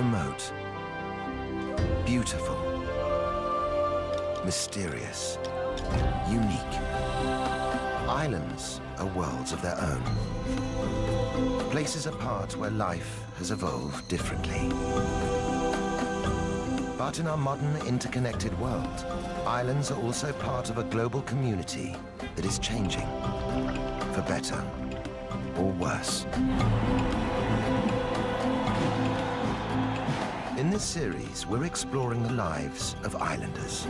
Remote. Beautiful. Mysterious. Unique. Islands are worlds of their own. Places apart where life has evolved differently. But in our modern interconnected world, islands are also part of a global community that is changing, for better or worse. In this series, we're exploring the lives of islanders.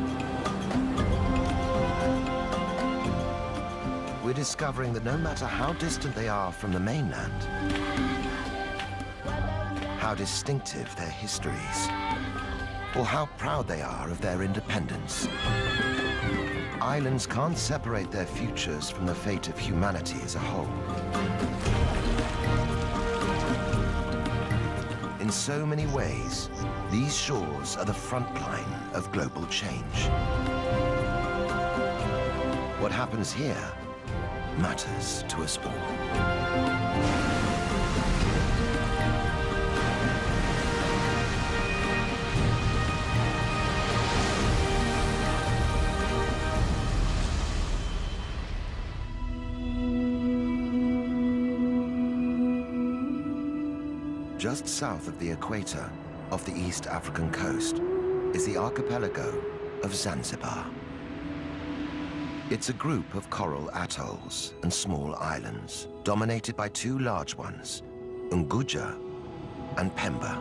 We're discovering that no matter how distant they are from the mainland, how distinctive their histories, or how proud they are of their independence, islands can't separate their futures from the fate of humanity as a whole. In so many ways, these shores are the front line of global change. What happens here matters to us all. Just south of the equator, off the East African coast, is the archipelago of Zanzibar. It's a group of coral atolls and small islands, dominated by two large ones, Unguja and Pemba.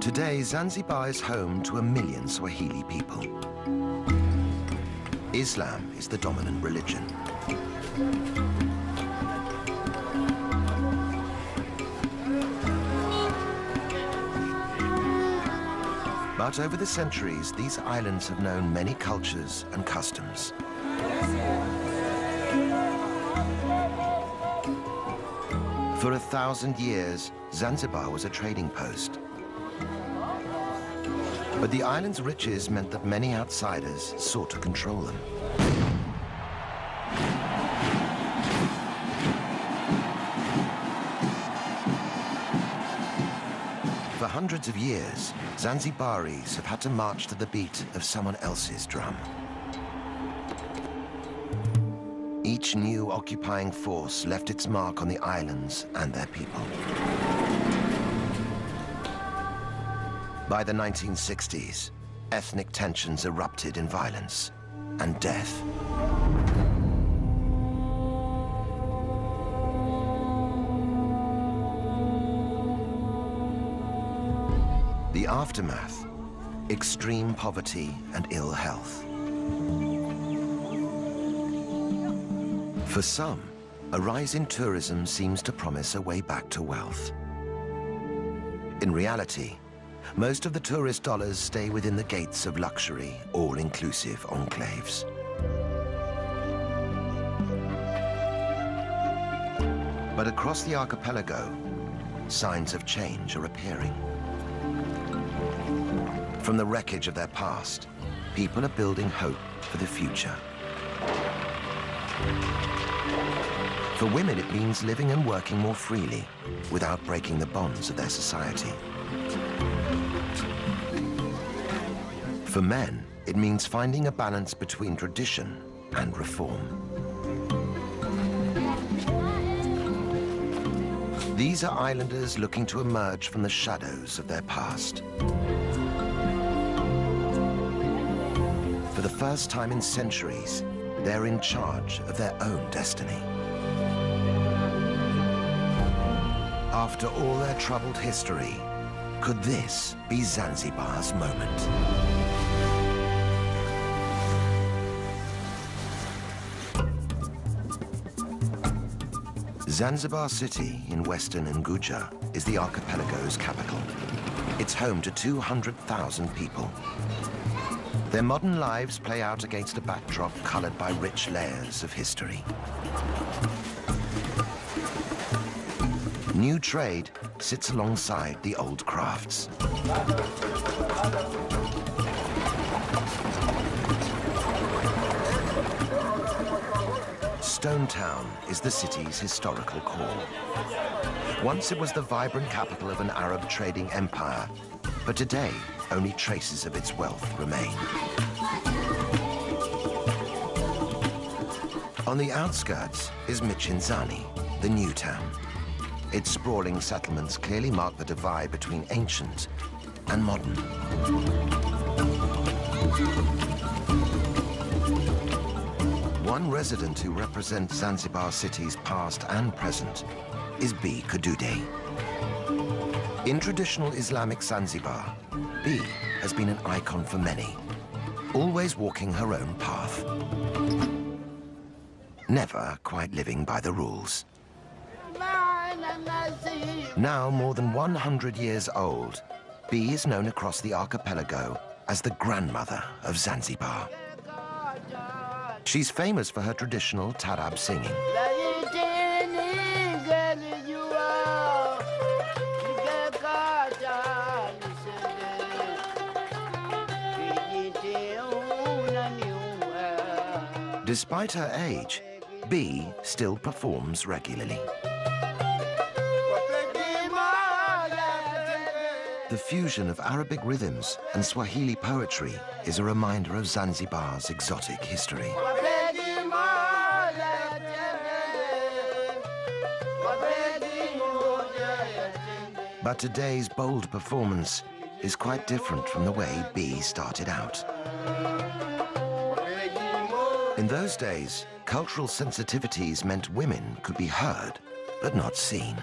Today, Zanzibar is home to a million Swahili people. Islam is the dominant religion. But over the centuries, these islands have known many cultures and customs. For a thousand years, Zanzibar was a trading post. But the island's riches meant that many outsiders sought to control them. Hundreds of years, Zanzibaris have had to march to the beat of someone else's drum. Each new occupying force left its mark on the islands and their people. By the 1960s, ethnic tensions erupted in violence and death. Aftermath, extreme poverty and ill health. For some, a rise in tourism seems to promise a way back to wealth. In reality, most of the tourist dollars stay within the gates of luxury, all-inclusive enclaves. But across the archipelago, signs of change are appearing. From the wreckage of their past, people are building hope for the future. For women, it means living and working more freely without breaking the bonds of their society. For men, it means finding a balance between tradition and reform. These are islanders looking to emerge from the shadows of their past. For the first time in centuries, they're in charge of their own destiny. After all their troubled history, could this be Zanzibar's moment? Zanzibar City in western Unguja is the archipelago's capital. It's home to 200,000 people. Their modern lives play out against a backdrop colored by rich layers of history. New trade sits alongside the old crafts. Stone Town is the city's historical core. Once it was the vibrant capital of an Arab trading empire, but today only traces of its wealth remain. On the outskirts is Michenzani, the new town. Its sprawling settlements clearly mark the divide between ancient and modern. One resident who represents Zanzibar city's past and present is Bi Kidude. In traditional Islamic Zanzibar, Bi has been an icon for many, always walking her own path. Never quite living by the rules. Now more than 100 years old, Bi is known across the archipelago as the grandmother of Zanzibar. She's famous for her traditional taarab singing. Despite her age, Bi still performs regularly. The fusion of Arabic rhythms and Swahili poetry is a reminder of Zanzibar's exotic history. But today's bold performance is quite different from the way Bi started out. In those days, cultural sensitivities meant women could be heard, but not seen.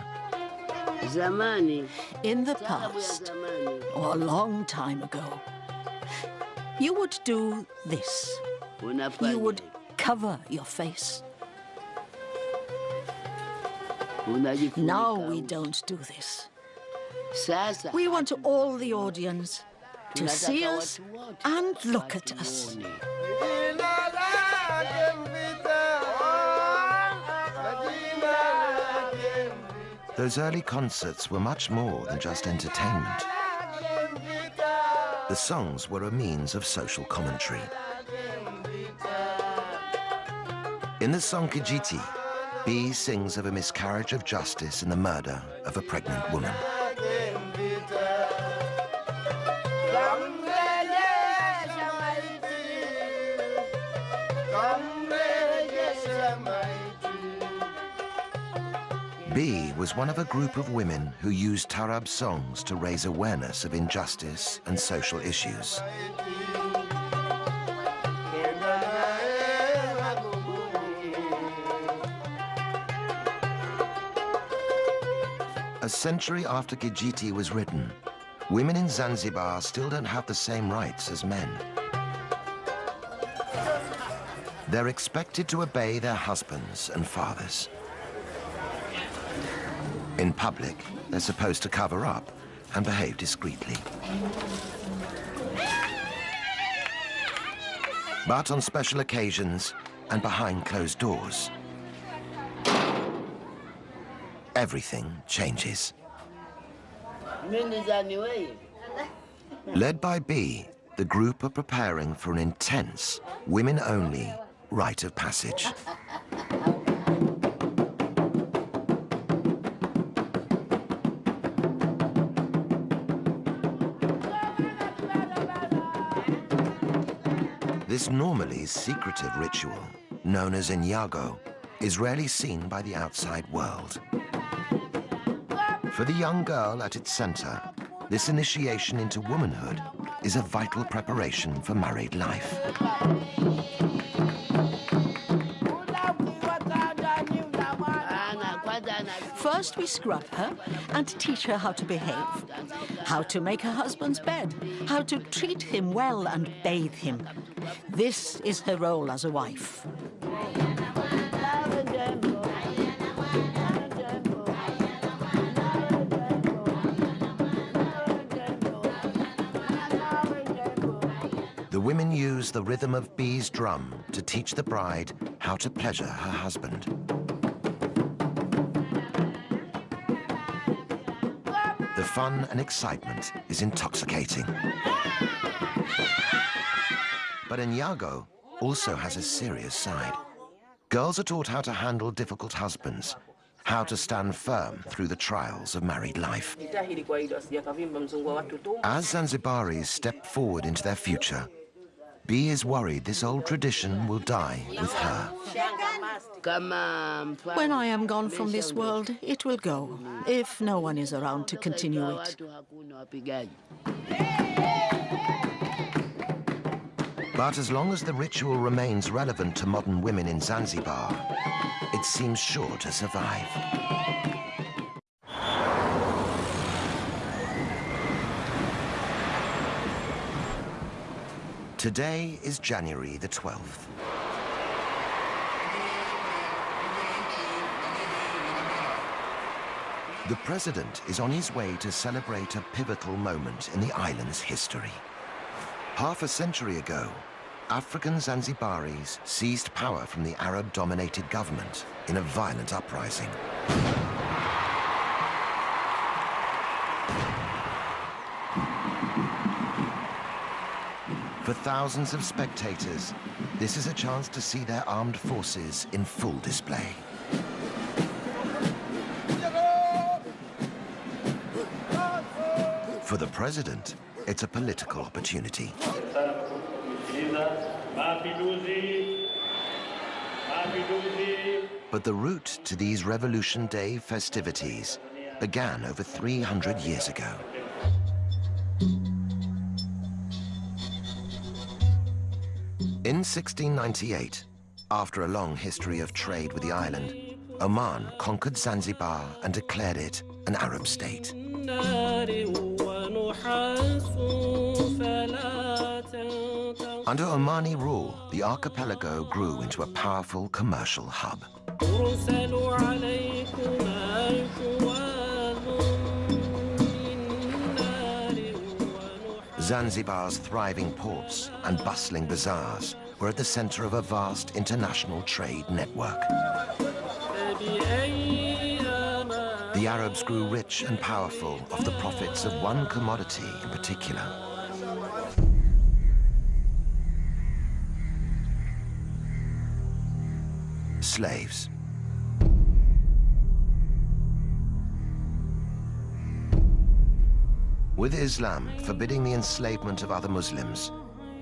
In the past, or a long time ago, you would do this. You would cover your face. Now we don't do this. We want all the audience to see us and look at us. Those early concerts were much more than just entertainment. The songs were a means of social commentary. In the song Kijiti, Bi sings of a miscarriage of justice and the murder of a pregnant woman. Was one of a group of women who used Taarab songs to raise awareness of injustice and social issues. A century after Kijiti was written, women in Zanzibar still don't have the same rights as men. They're expected to obey their husbands and fathers. In public, they're supposed to cover up and behave discreetly. But on special occasions and behind closed doors, everything changes. Led by Bi, the group are preparing for an intense, women-only rite of passage. This normally secretive ritual, known as Unyago, is rarely seen by the outside world. For the young girl at its center, this initiation into womanhood is a vital preparation for married life. First, we scrub her and teach her how to behave, how to make her husband's bed, how to treat him well and bathe him. This is her role as a wife. The women use the rhythm of Bi's drum to teach the bride how to pleasure her husband. The fun and excitement is intoxicating. But Unyago also has a serious side. Girls are taught how to handle difficult husbands, how to stand firm through the trials of married life. As Zanzibaris step forward into their future, Bi is worried this old tradition will die with her. When I am gone from this world, it will go, if no one is around to continue it. But as long as the ritual remains relevant to modern women in Zanzibar, it seems sure to survive. Today is January the 12th. The president is on his way to celebrate a pivotal moment in the island's history. Half a century ago, African Zanzibaris seized power from the Arab-dominated government in a violent uprising. For thousands of spectators, this is a chance to see their armed forces in full display. For the president, it's a political opportunity. But the route to these Revolution Day festivities began over 300 years ago. In 1698, after a long history of trade with the island, Oman conquered Zanzibar and declared it an Arab state. Under Omani rule, the archipelago grew into a powerful commercial hub. Zanzibar's thriving ports and bustling bazaars were at the center of a vast international trade network. The Arabs grew rich and powerful off the profits of one commodity in particular. Slaves. With Islam forbidding the enslavement of other Muslims,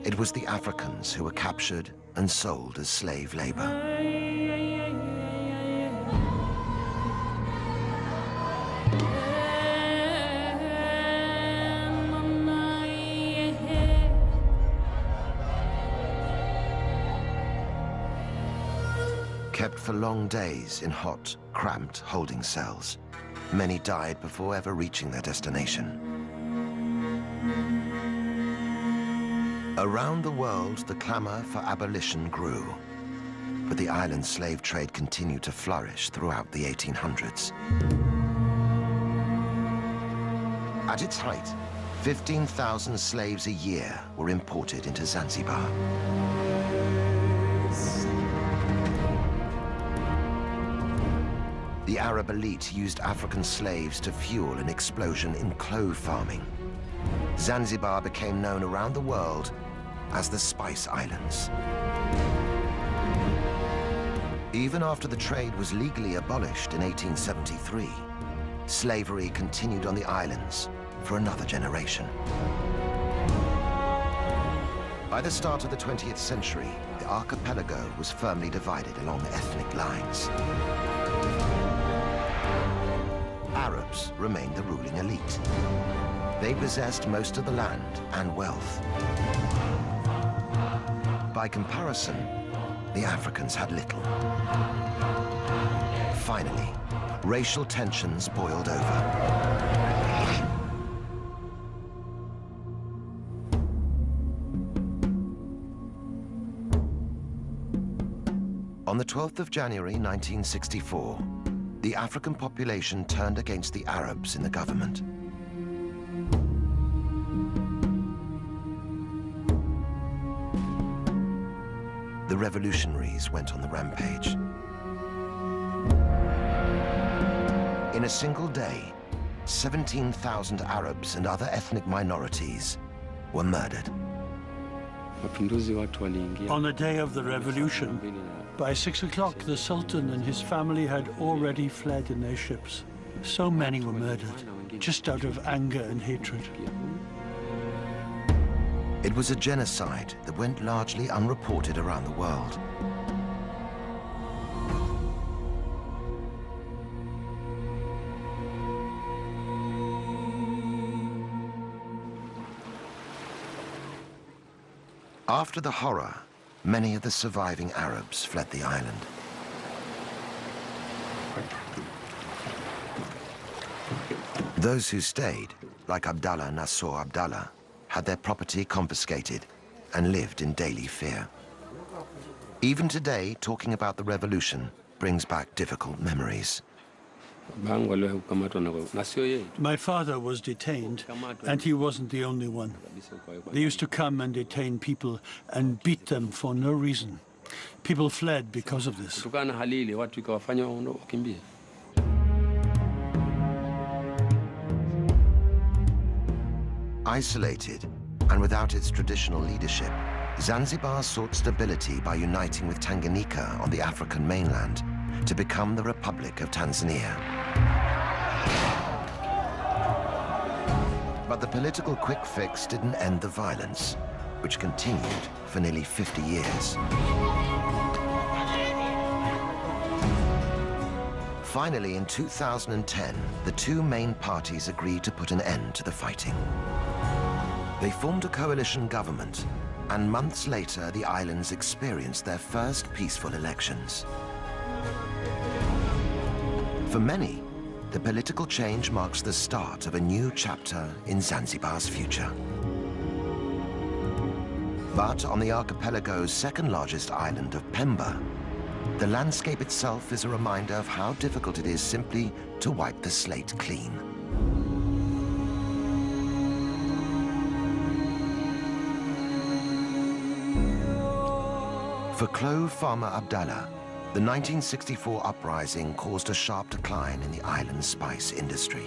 it was the Africans who were captured and sold as slave labor. Days in hot, cramped holding cells. Many died before ever reaching their destination. Around the world, the clamor for abolition grew. But the island slave trade continued to flourish throughout the 1800s. At its height, 15,000 slaves a year were imported into Zanzibar. Arab elite used African slaves to fuel an explosion in clove farming. Zanzibar became known around the world as the Spice Islands. Even after the trade was legally abolished in 1873, slavery continued on the islands for another generation. By the start of the 20th century, the archipelago was firmly divided along ethnic lines. Remained the ruling elite. They possessed most of the land and wealth. By comparison, the Africans had little. Finally, racial tensions boiled over. On the 12th of January 1964, the African population turned against the Arabs in the government. the revolutionaries went on the rampage. In a single day, 17,000 Arabs and other ethnic minorities were murdered. mapinduzi watu waliingia On the day of the revolution, by six o'clock, the Sultan and his family had already fled in their ships. So many were murdered, just out of anger and hatred. It was a genocide that went largely unreported around the world. After the horror, many of the surviving Arabs fled the island. Those who stayed, like Abdallah Nasser Abdallah, had their property confiscated and lived in daily fear. Even today, talking about the revolution brings back difficult memories. My father was detained, and he wasn't the only one. kabisa kwa- kwa- They used to come and detain people and beat them for no reason. People fled because of this. kutokana na hali ile watu ikawafanya waondo- wakimbie Isolated and without its traditional leadership, Zanzibar sought stability by uniting with Tanganyika on the African mainland to become the Republic of Tanzania. But the political quick fix didn't end the violence, which continued for nearly 50 years. Finally, in 2010, the two main parties agreed to put an end to the fighting. They formed a coalition government, and months later, the islands experienced their first peaceful elections. For many, the political change marks the start of a new chapter in Zanzibar's future. But on the archipelago's second largest island of Pemba, the landscape itself is a reminder of how difficult it is simply to wipe the slate clean. For clove farmer Abdallah, the 1964 uprising caused a sharp decline in the island's spice industry.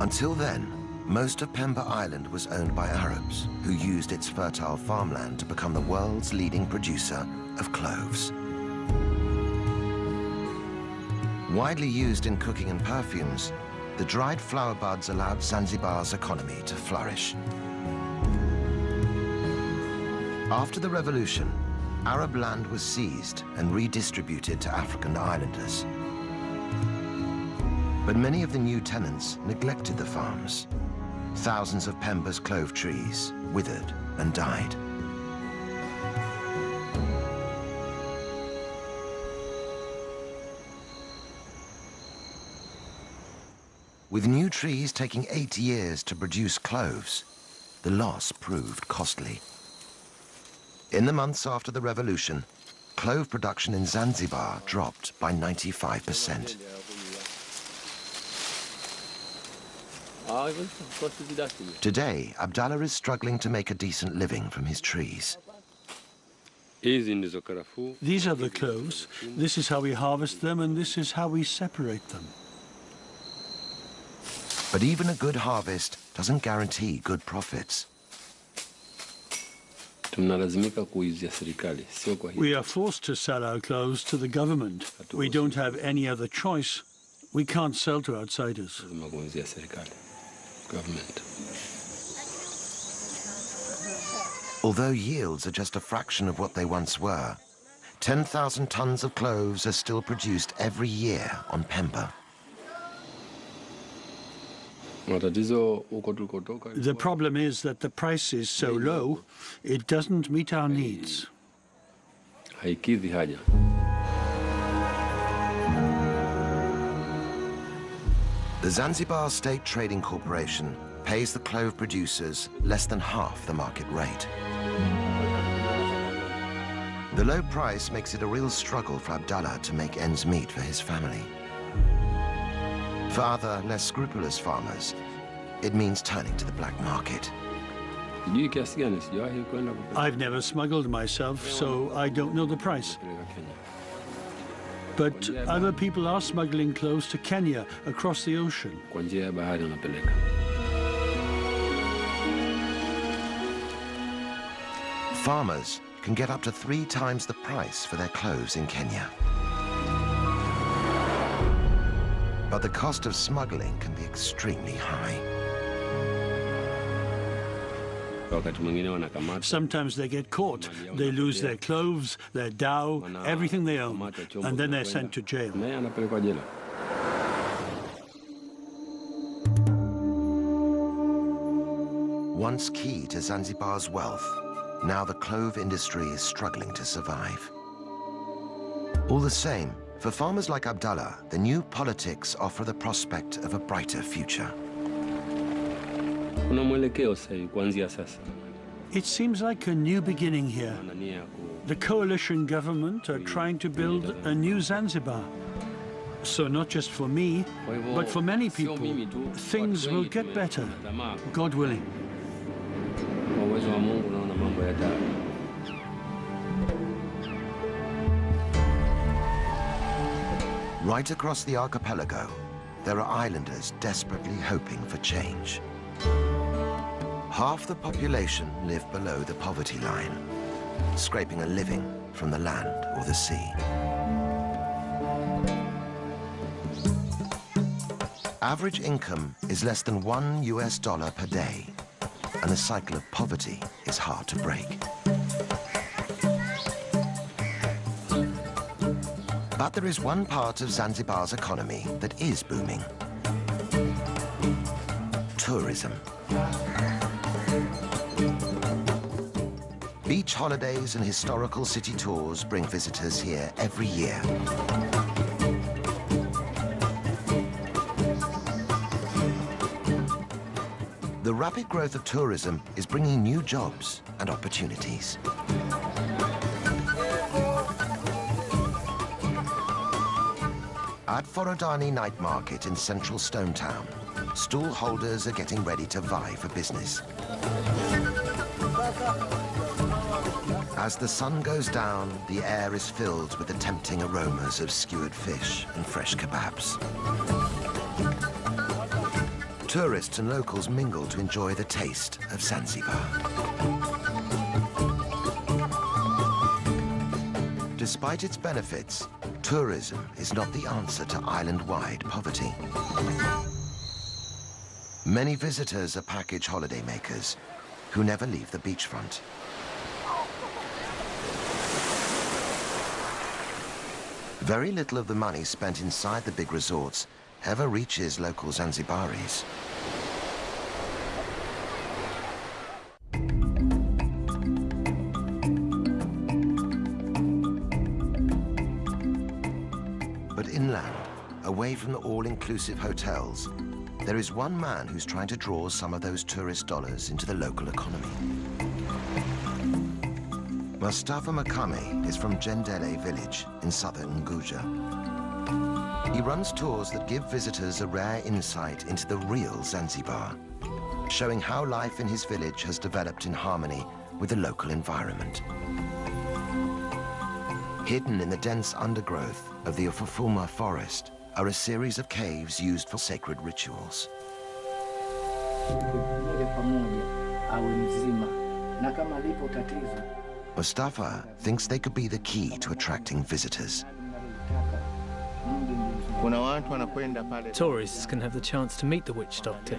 Until then, most of Pemba Island was owned by Arabs, who used its fertile farmland to become the world's leading producer of cloves. Widely used in cooking and perfumes, the dried flower buds allowed Zanzibar's economy to flourish. After the revolution, Arab land was seized and redistributed to African islanders. But many of the new tenants neglected the farms. Thousands of Pemba's clove trees withered and died. With new trees taking eight years to produce cloves, the loss proved costly. In the months after the revolution, clove production in Zanzibar dropped by 95%. Ah, hivyo kwa sisi dasi ni. Today, Abdallah is struggling to make a decent living from his trees. hizi ndizo karafuu These are the cloves. This is how we harvest them, and this is how we separate them. But even a good harvest doesn't guarantee good profits. We are forced to sell our cloves to the government. We don't have any other choice. We can't sell to outsiders. lazima serikali government Although yields are just a fraction of what they once were, 10,000 tons of cloves are still produced every year on Pemba. Matatizo huko tulikotoka The problem is that the price is so low, it doesn't meet our needs. The Zanzibar State Trading Corporation pays the clove producers less than half the market rate. The low price makes it a real struggle for Abdallah to make ends meet for his family. For other, less scrupulous farmers, it means turning to the black market. I've never smuggled myself, so I don't know the price. But other people are smuggling cloves to Kenya, across the ocean. Farmers can get up to three times the price for their cloves in Kenya. But the cost of smuggling can be extremely high. wakati mwingine wanakamata Sometimes they get caught. They lose their cloves, their dhow, everything they own, and then they're sent to jail. naye anapelekwa jela Once key to Zanzibar's wealth, now the clove industry is struggling to survive. All the same, for farmers like Abdallah, the new politics offer the prospect of a brighter future. kuna mwelekeo sasa hivi kuanzia sasa It seems like a new beginning here. wana nia ya ku The coalition government are trying to build a new Zanzibar. So not just for me, but for many people, things will get better, God willing. Right across the archipelago, there are islanders desperately hoping for change. Half the population live below the poverty line, scraping a living from the land or the sea. Average income is less than one US dollar per day, and the cycle of poverty is hard to break. But there is one part of Zanzibar's economy that is booming. Tourism. Beach holidays and historical city tours bring visitors here every year. The rapid growth of tourism is bringing new jobs and opportunities. Forodani Night Market in central Stone Town, stall holders are getting ready to vie for business. As the sun goes down, the air is filled with the tempting aromas of skewered fish and fresh kebabs. Tourists and locals mingle to enjoy the taste of Zanzibar. Despite its benefits, tourism is not the answer to island-wide poverty. Many visitors are package holidaymakers who never leave the beachfront. Very little of the money spent inside the big resorts ever reaches local Zanzibaris. Away from the all-inclusive hotels, there is one man who's trying to draw some of those tourist dollars into the local economy. Mustafa Makame is from Jendele village in southern Unguja. He runs tours that give visitors a rare insight into the real Zanzibar, showing how life in his village has developed in harmony with the local environment. Hidden in the dense undergrowth of the Ufufuma forest are a series of caves used for sacred rituals. moja kwa moja awe mzima, na kama lipo tatizo Mustafa thinks they could be the key to attracting visitors. mnalolitaka, Mungu ndiye Kuna watu wanakwenda pale Tourists can have the chance to meet the witch doctor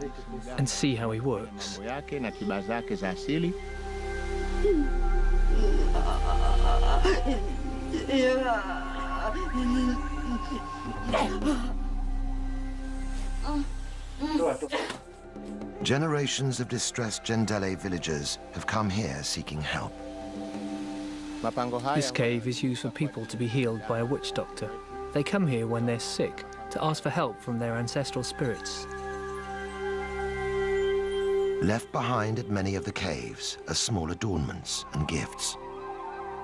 and see how he works. Mambo yake na tiba zake za asili. Generations of distressed Jendele villagers have come here seeking help. This cave is used for people to be healed by a witch doctor. They come here when they're sick to ask for help from their ancestral spirits. Left behind at many of the caves are small adornments and gifts,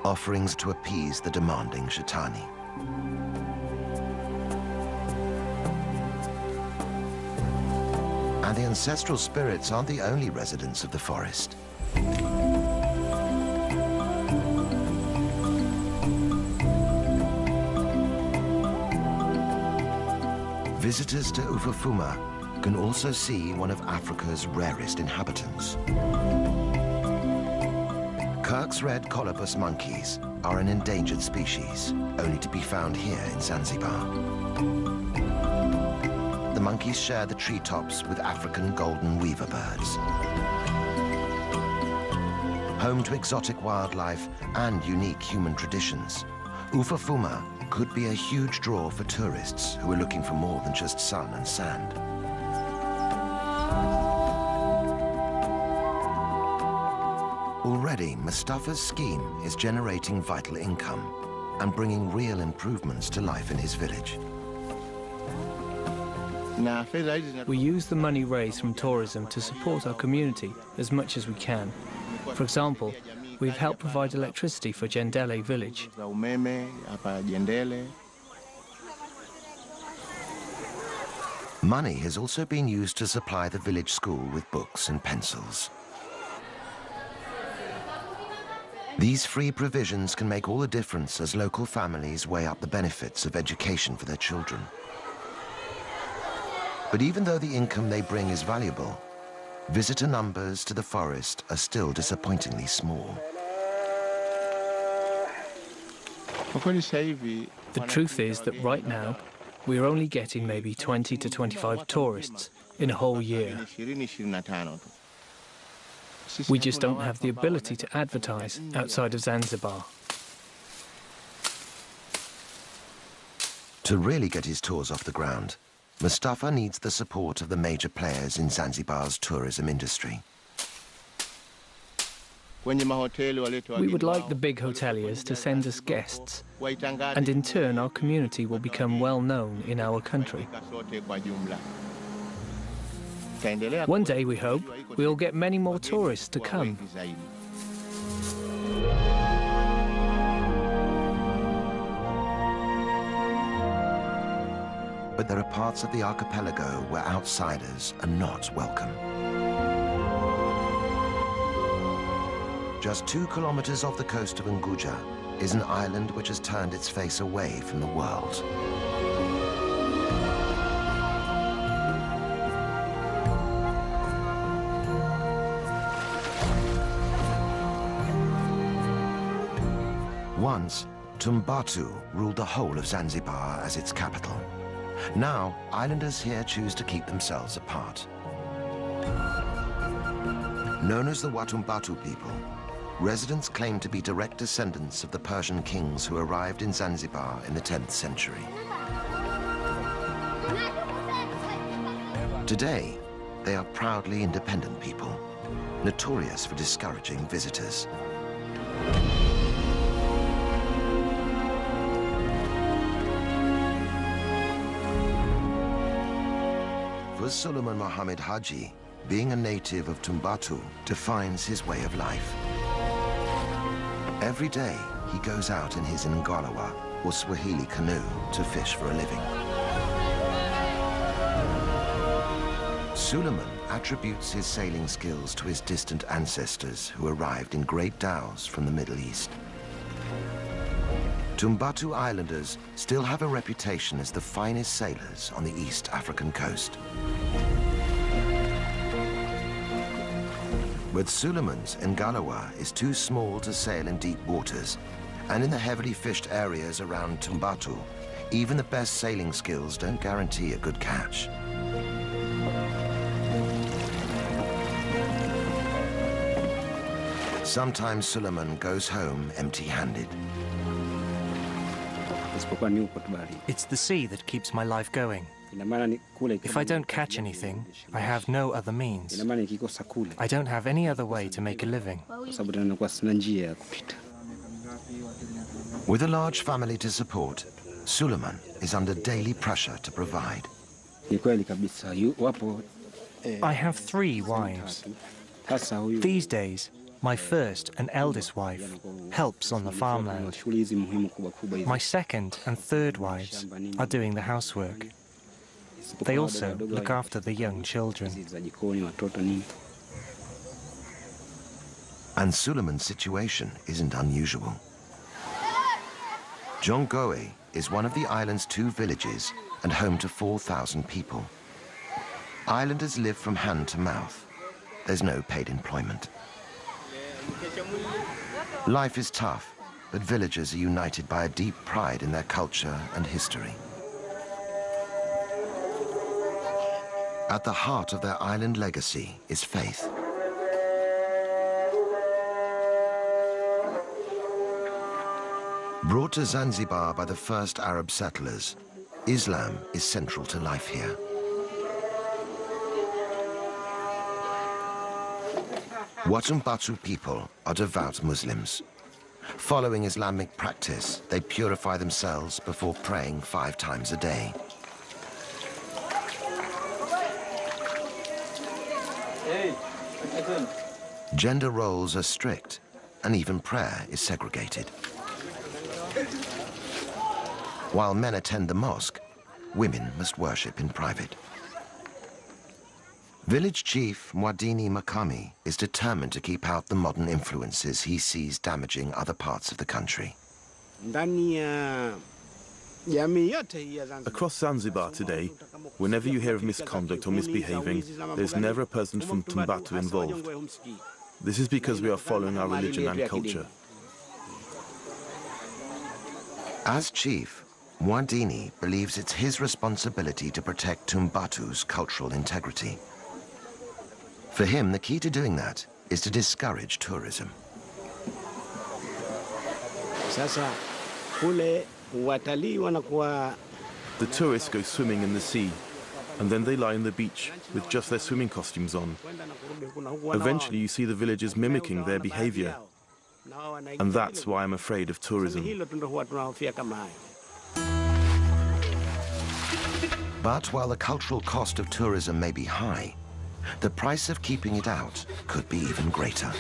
offerings to appease the demanding Shatani. And the ancestral spirits aren't the only residents of the forest. Visitors to Ufufuma can also see one of Africa's rarest inhabitants. Kirk's red colobus monkeys are an endangered species, only to be found here in Zanzibar. Monkeys share the treetops with African golden weaver birds. Home to exotic wildlife and unique human traditions, Ufufuma could be a huge draw for tourists who are looking for more than just sun and sand. Already, Mustafa's scheme is generating vital income and bringing real improvements to life in his village. We use the money raised from tourism to support our community as much as we can. For example, we've helped provide electricity for Jendele village. za umeme hapa Jendele. Money has also been used to supply the village school with books and pencils. These free provisions can make all the difference as local families weigh up the benefits of education for their children. But even though the income they bring is valuable, visitor numbers to the forest are still disappointingly small. Kwa kweli sasa hivi The truth is that right now, we are only getting maybe 20 to 25 tourists in a whole year. 20 25 tu. Sisi We just don't have the ability to advertise outside of Zanzibar. To really get his tours off the ground, Mustafa needs the support of the major players in Zanzibar's tourism industry. Kwenye mahoteli walete We would like the big hoteliers to send us guests, and in turn our community will become well known in our country. Afrika sote kwa jumla. Itaendelea One day, we hope, we'll get many more tourists to kuwa come. But there are parts of the archipelago where outsiders are not welcome. Just two kilometers off the coast of Unguja is an island which has turned its face away from the world. Once, Tumbatu ruled the whole of Zanzibar as its capital. Now, islanders here choose to keep themselves apart. Known as the Watumbatu people, residents claim to be direct descendants of the Persian kings who arrived in Zanzibar in the 10th century. Today, they are proudly independent people, notorious for discouraging visitors. For Suleiman Mohammed Haji, being a native of Tumbatu defines his way of life. Every day, he goes out in his Ngalawa, or Swahili canoe, to fish for a living. Suleiman attributes his sailing skills to his distant ancestors who arrived in great dhows from the Middle East. Tumbatu Islanders still have a reputation as the finest sailors on the East African coast. But Suleiman's Ngalawa is too small to sail in deep waters, and in the heavily fished areas around Tumbatu, even the best sailing skills don't guarantee a good catch. Sometimes Suleiman goes home empty-handed. Isipokuwa ni huko tu baharini. It's the sea that keeps my life going. Ina maana ni kule If I don't catch anything, I have no other means. ina maana nikikosa kule, I don't have any other way to make a living. kwa sababu tena nakuwa sina njia ya kupita. With a large family to support, Suleiman is under daily pressure to provide. Ni kweli kabisa, yu- wapo eh, I have three wives. tatu. Sasa huyu These days, my first and eldest wife helps on the farmland. My second and third wives are doing the housework. They also look after the young children. And Suleiman's situation isn't unusual. Jongoe is one of the island's two villages and home to 4,000 people. Islanders live from hand to mouth. There's no paid employment. Life is tough, but villagers are united by a deep pride in their culture and history. At the heart of their island legacy is faith. Brought to Zanzibar by the first Arab settlers, Islam is central to life here. Watumbatu people are devout Muslims. Following Islamic practice, they purify themselves before praying five times a day. Gender roles are strict, and even prayer is segregated. While men attend the mosque, women must worship in private. Village chief Mwadini Makami is determined to keep out the modern influences he sees damaging other parts of the country. Across Zanzibar today, whenever you hear of misconduct or misbehaving, there's never a person from Tumbatu involved. This is because we are following our religion and culture. As chief, Mwadini believes it's his responsibility to protect Tumbatu's cultural integrity. For him, the key to doing that is to discourage tourism. The tourists go swimming in the sea, and then they lie on the beach with just their swimming costumes on. Eventually you see the villagers mimicking their behavior, and that's why I'm afraid of tourism. But while the cultural cost of tourism may be high, the price of keeping it out could be even greater.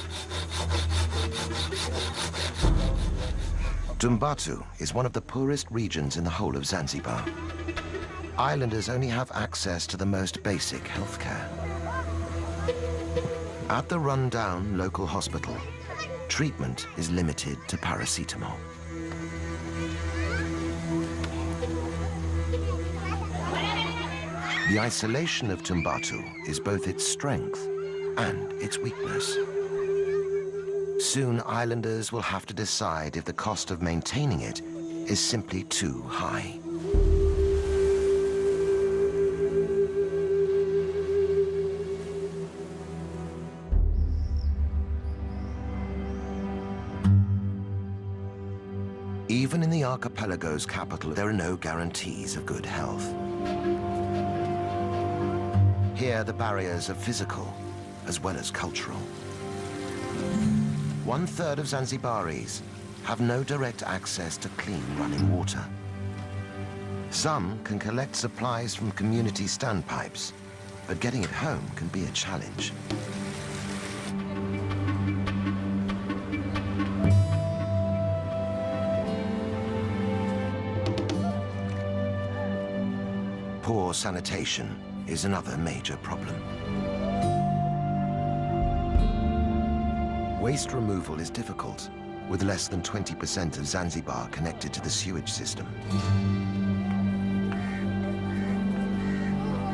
Tumbatu is one of the poorest regions in the whole of Zanzibar. Islanders only have access to the most basic healthcare. At the run-down local hospital, treatment is limited to paracetamol. The isolation of Tumbatu is both its strength and its weakness. Soon, islanders will have to decide if the cost of maintaining it is simply too high. Even in the archipelago's capital, there are no guarantees of good health. Here, the barriers are physical as well as cultural. One-third of Zanzibaris have no direct access to clean running water. Some can collect supplies from community standpipes, but getting it home can be a challenge. Poor sanitation is another major problem. Waste removal is difficult, with less than 20% of Zanzibar connected to the sewage system.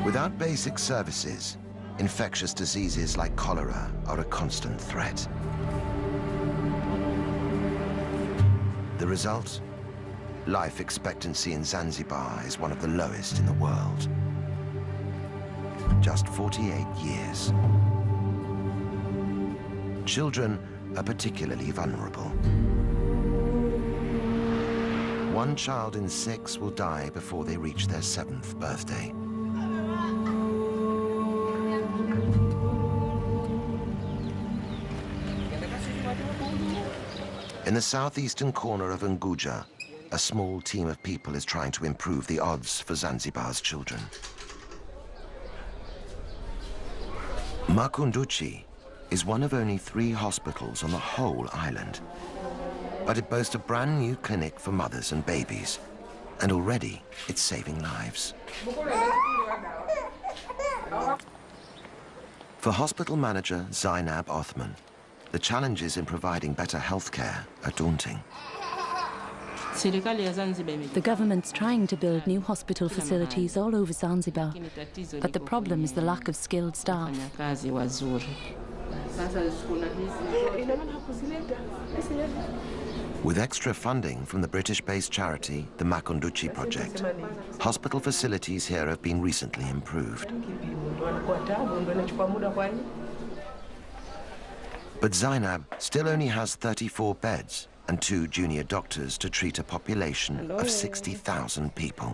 Without basic services, infectious diseases like cholera are a constant threat. The result? Life expectancy in Zanzibar is one of the lowest in the world. Just 48 years. Children are particularly vulnerable. One child in six will die before they reach their seventh birthday. In the southeastern corner of Unguja, a small team of people is trying to improve the odds for Zanzibar's children. Makunduchi is one of only three hospitals on the whole island. But it boasts a brand new clinic for mothers and babies. And already, it's saving lives. For hospital manager Zainab Othman, the challenges in providing better health care are daunting. The government's trying to build new hospital facilities all over Zanzibar, but the problem is the lack of skilled staff. With extra funding from the British-based charity, the Makunduchi Project, hospital facilities here have been recently improved. But Zainab still only has 34 beds and two junior doctors to treat a population of 60,000 people.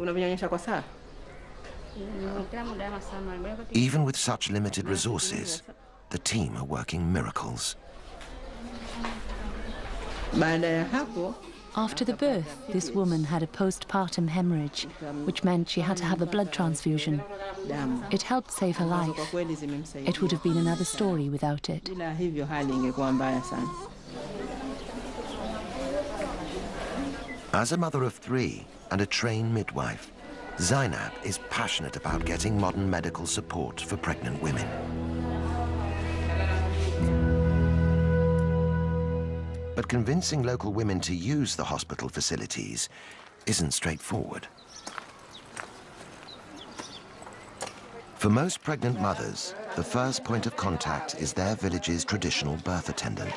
Even with such limited resources, the team are working miracles. After the birth, this woman had a postpartum hemorrhage, which meant she had to have a blood transfusion. It helped save her life. It would have been another story without it. As a mother of three and a trained midwife, Zainab is passionate about getting modern medical support for pregnant women. But convincing local women to use the hospital facilities isn't straightforward. For most pregnant mothers, the first point of contact is their village's traditional birth attendant.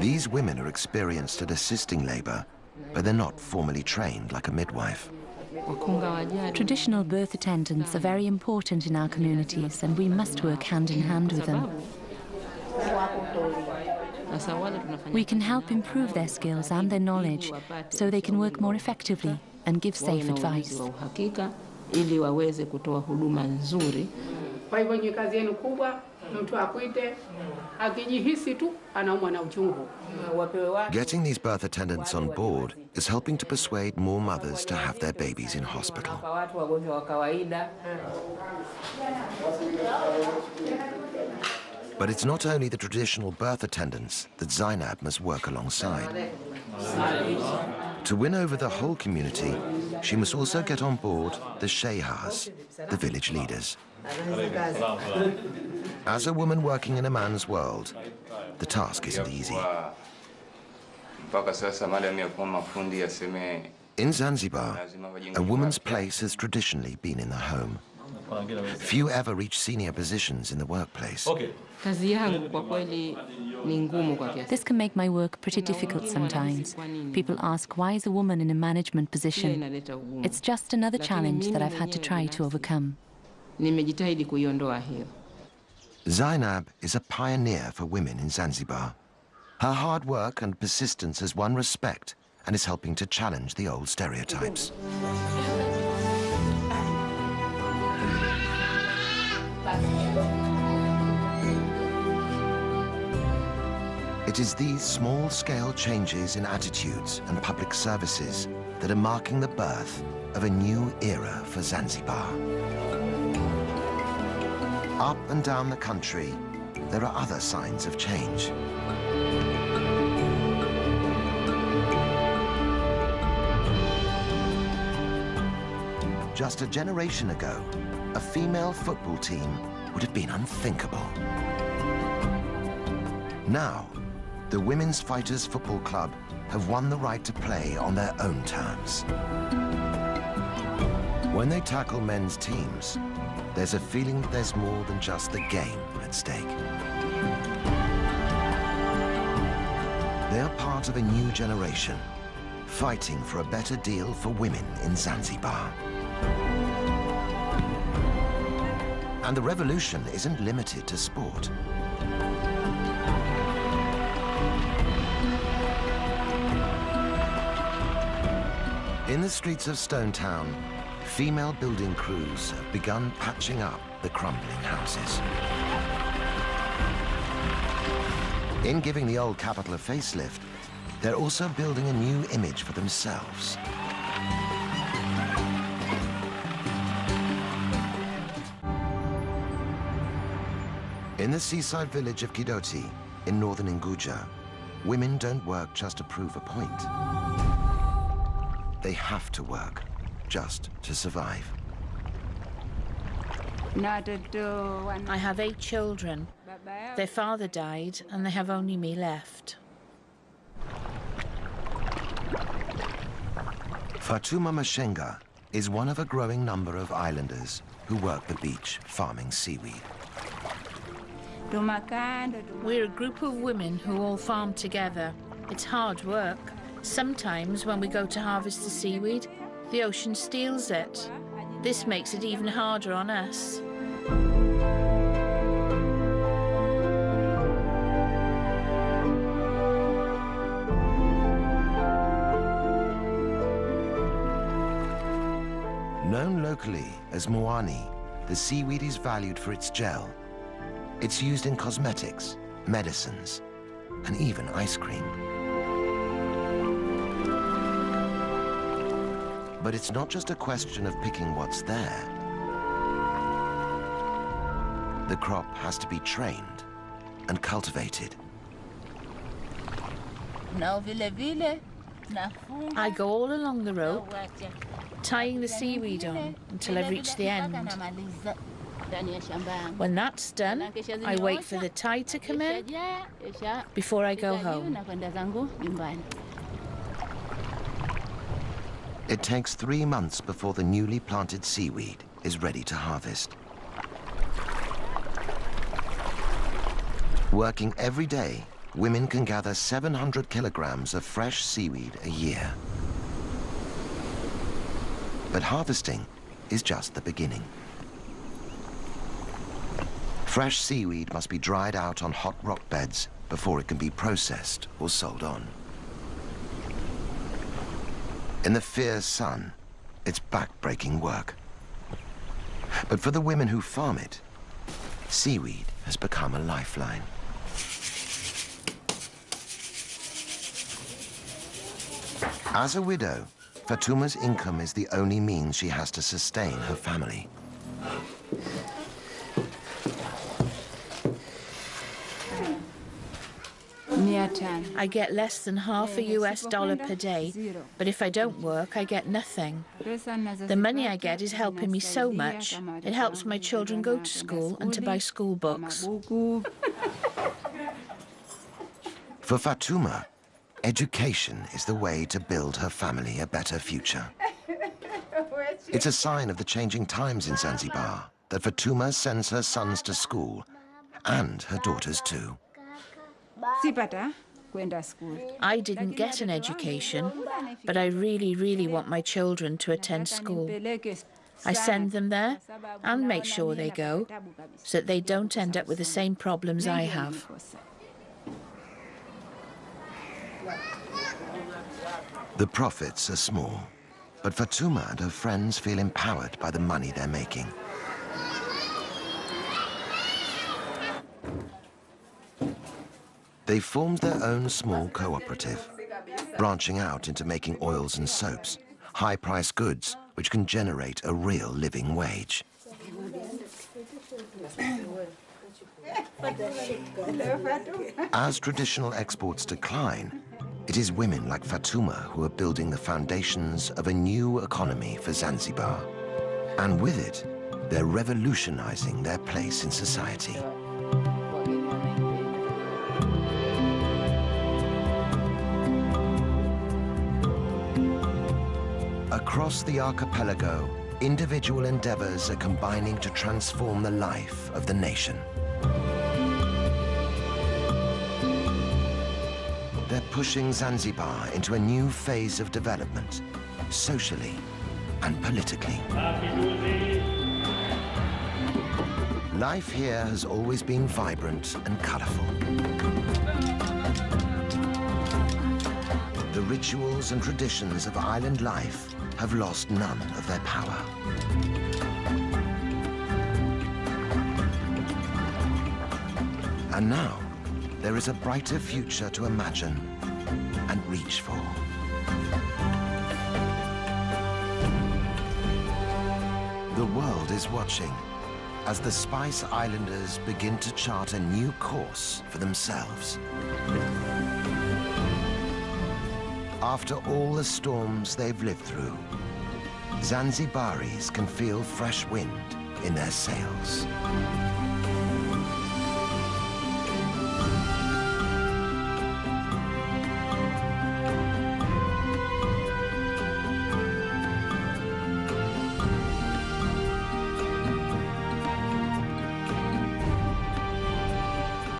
These women are experienced at assisting labor, but they're not formally trained like a midwife. Traditional birth attendants are very important in our communities and we must work hand in hand with them. We can help improve their skills and their knowledge so they can work more effectively and give safe advice. Ili waweze kutoa huduma nzuri. Kwa hivyo ni kazi yenu kubwa, mtu akuite akijihisi tu anaumwa na uchungu, Getting these birth attendants on board is helping to persuade more mothers to have their babies in hospital. kwa watu wagonjwa wa kawaida. But it's not only the traditional birth attendants that Zainab must work alongside. To win over the whole community, she must also get on board the Shehas, the village leaders. As a woman working in a man's world, the task isn't easy. mpaka sasa madam ya kuwa mafundi aseme In Zanzibar, a woman's place has traditionally been in the home. Few ever reach senior positions in the workplace. Kazi yangu kwa kweli ni ngumu kwa kiasi. This can make my work pretty difficult sometimes. People ask, why is a woman in a management position? It's just another challenge that I've had to try to overcome. Nimejitahidi kuiondoa hiyo. Zainab is a pioneer for women in Zanzibar. Her hard work and persistence has won respect and is helping to challenge the old stereotypes. It is these small-scale changes in attitudes and public services that are marking the birth of a new era for Zanzibar. Up and down the country, there are other signs of change. Just a generation ago, a female football team would have been unthinkable. Now, the Women's Fighters Football Club have won the right to play on their own terms. When they tackle men's teams, there's a feeling that there's more than just the game at stake. They're part of a new generation, fighting for a better deal for women in Zanzibar. And the revolution isn't limited to sport. In the streets of Stone Town, female building crews have begun patching up the crumbling houses. In giving the old capital a facelift, they're also building a new image for themselves. In the seaside village of Kidoti, in northern Nguja, women don't work just to prove a point. They have to work just to survive. I have eight children. Their father died, and they have only me left. Fatuma Mashenga is one of a growing number of islanders who work the beach farming seaweed. We're a group of women who all farm together. It's hard work. Sometimes when we go to harvest the seaweed, the ocean steals it. This makes it even harder on us. Known locally as mwani, the seaweed is valued for its gel. It's used in cosmetics, medicines, and even ice cream. But it's not just a question of picking what's there. The crop has to be trained and cultivated. I go all along the rope, tying the seaweed on until I reach the end. When that's done, I wait for the tide to come in before I go home. It takes three months before the newly planted seaweed is ready to harvest. Working every day, women can gather 700 kilograms of fresh seaweed a year. But harvesting is just the beginning. Fresh seaweed must be dried out on hot rock beds before it can be processed or sold on. In the fierce sun, it's back-breaking work. But for the women who farm it, seaweed has become a lifeline. As a widow, Fatuma's income is the only means she has to sustain her family. I get less than half a US dollar per day, but if I don't work, I get nothing. The money I get is helping me so much. It helps my children go to school and to buy school books. For Fatuma, education is the way to build her family a better future. It's a sign of the changing times in Zanzibar that Fatuma sends her sons to school, and her daughters too. I didn't get an education, but I really, really want my children to attend school. I send them there and make sure they go so that they don't end up with the same problems I have. The profits are small, but Fatuma and her friends feel empowered by the money they're making. They formed their own small cooperative, branching out into making oils and soaps, high-priced goods which can generate a real living wage. As traditional exports decline, it is women like Fatuma who are building the foundations of a new economy for Zanzibar. And with it, they're revolutionizing their place in society. Across the archipelago, individual endeavors are combining to transform the life of the nation. They're pushing Zanzibar into a new phase of development, socially and politically. Life here has always been vibrant and colorful. The rituals and traditions of island life have lost none of their power. And now, there is a brighter future to imagine and reach for. The world is watching as the Spice Islanders begin to chart a new course for themselves. After all the storms they've lived through, Zanzibaris can feel fresh wind in their sails.